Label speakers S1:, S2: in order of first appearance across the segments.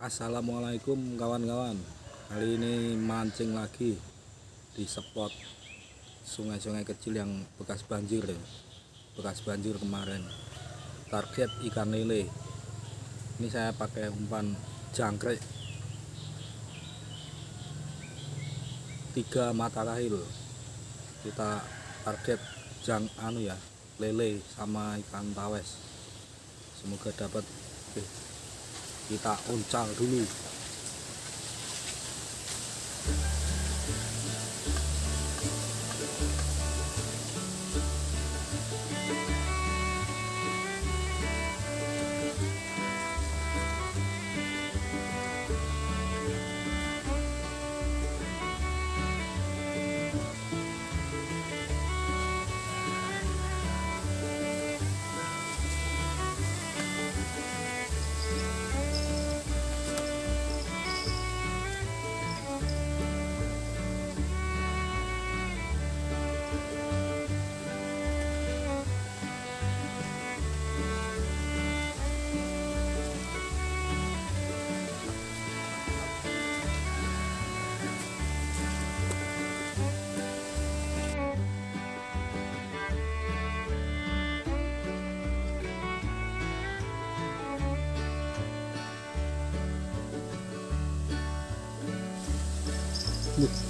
S1: Assalamualaikum kawan-kawan. Kali ini mancing lagi Di spot Sungai-sungai kecil yang bekas banjir ya. Bekas banjir kemarin. Target ikan lele. Ini saya pakai umpan jangkrik. Tiga mata kahil Kita target jang anu ya lele sama ikan tawes. Semoga dapat Oke kita uncal dulu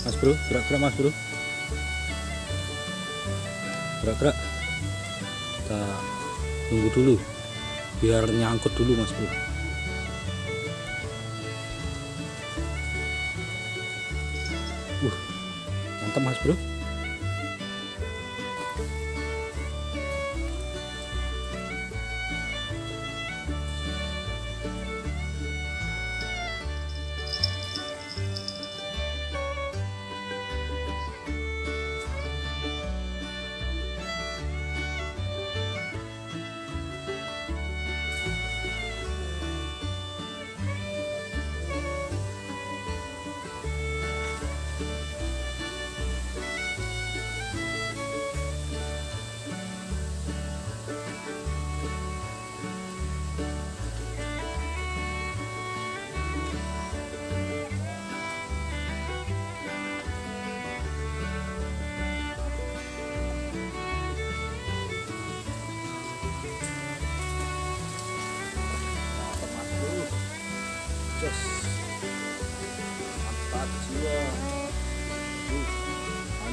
S1: mas bro, gerak-gerak mas bro. Gerak-gerak. Kita tunggu dulu Biar nyangkut dulu mas bro. Uh, mantap mas bro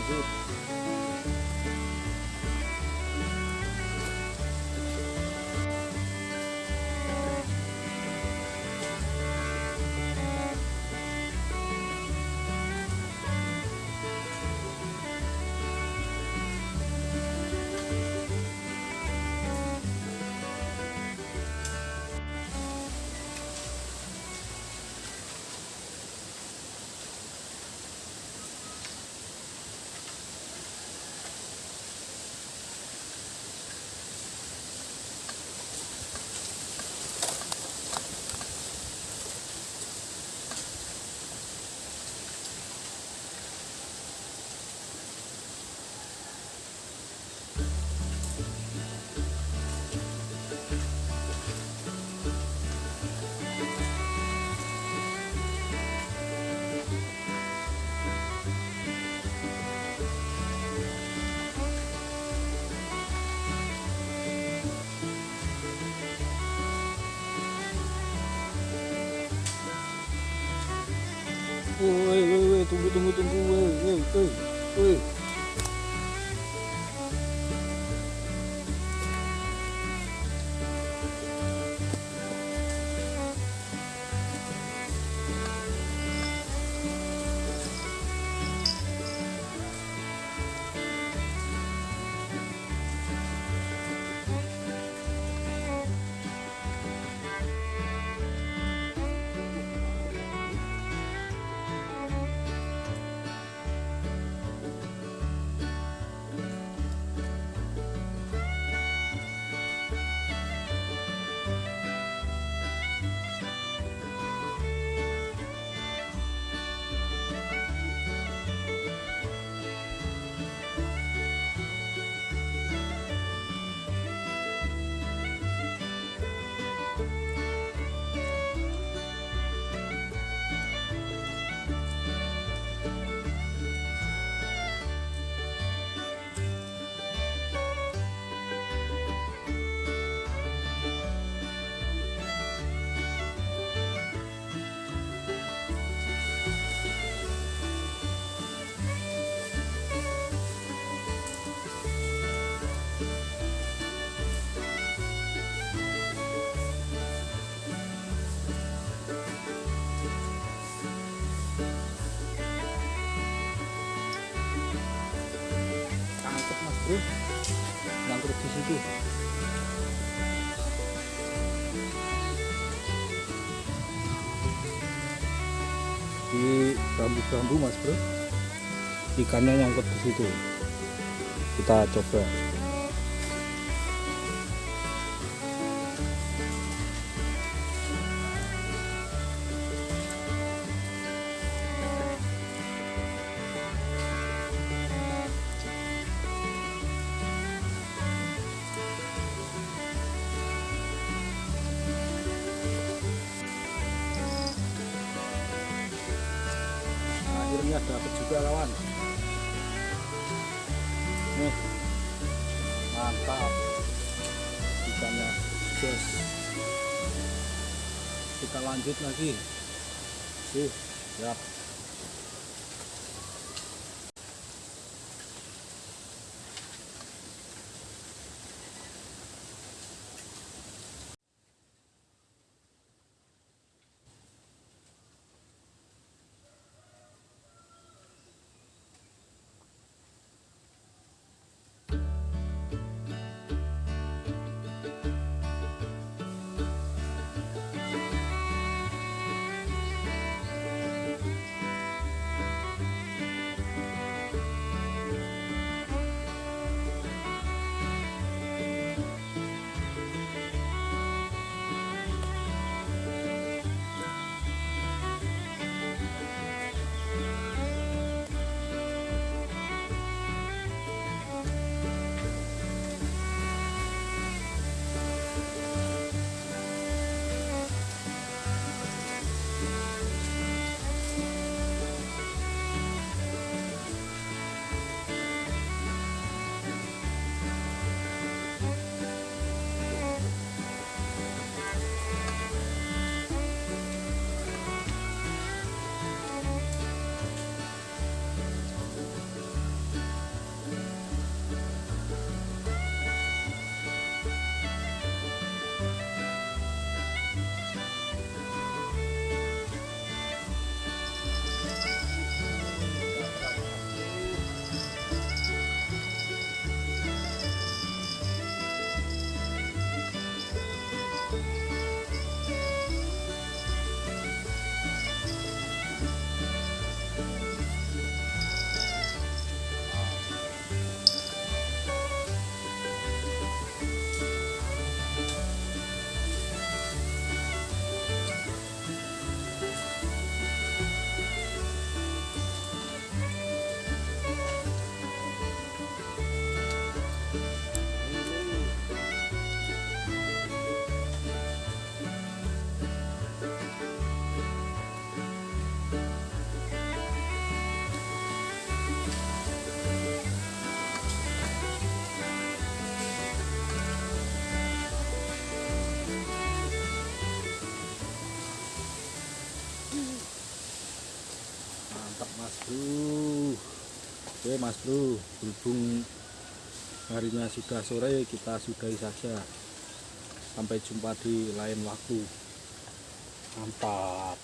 S1: lanjut. Tunggu, tunggu, tunggu, woi, woi, woi, bro nangkrut di situ. Di bambu-bambu mas bro. Ikannya nyangkut di situ. Kita coba akhirnya dapat juga kawan nih. Mantap. Ikannya jos kita lanjut lagi. Sih ya oke mas bro berhubung harinya sudah sore kita sudahi saja. Sampai jumpa di lain waktu. Mantap